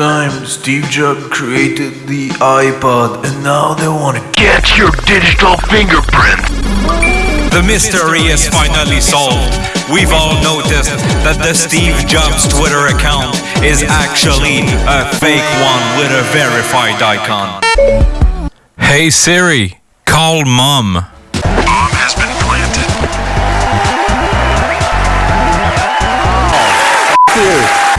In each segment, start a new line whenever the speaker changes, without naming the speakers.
time Steve Jobs created the iPod and now they want to
Get your digital fingerprint.
The mystery is finally solved. We've all noticed that the Steve Jobs Twitter account is actually a fake one with a verified icon. Hey Siri, call mom.
Bomb has been planted.
Good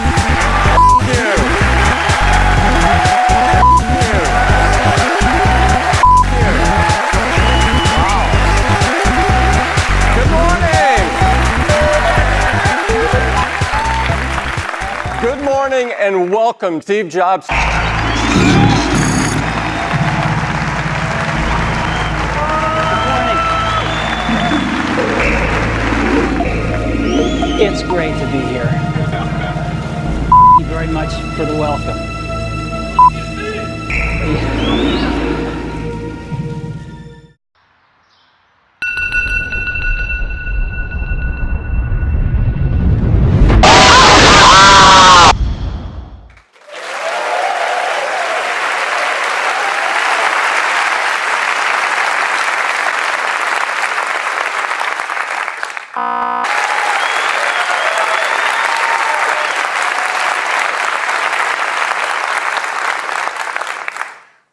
Good morning and welcome, Steve Jobs.
It's great to be here. Thank you very much for the welcome.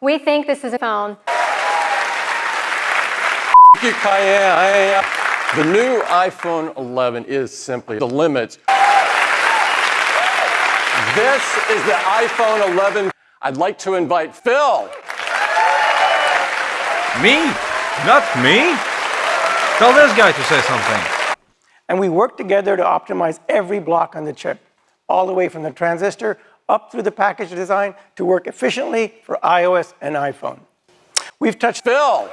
We think this is a phone.
Thank you, Cayenne. The new iPhone 11 is simply the limit. This is the iPhone 11. I'd like to invite Phil.
Me? Not me? Tell this guy to say something.
And we work together to optimize every block on the chip, all the way from the transistor up through the package design to work efficiently for iOS and iPhone. We've touched
Phil.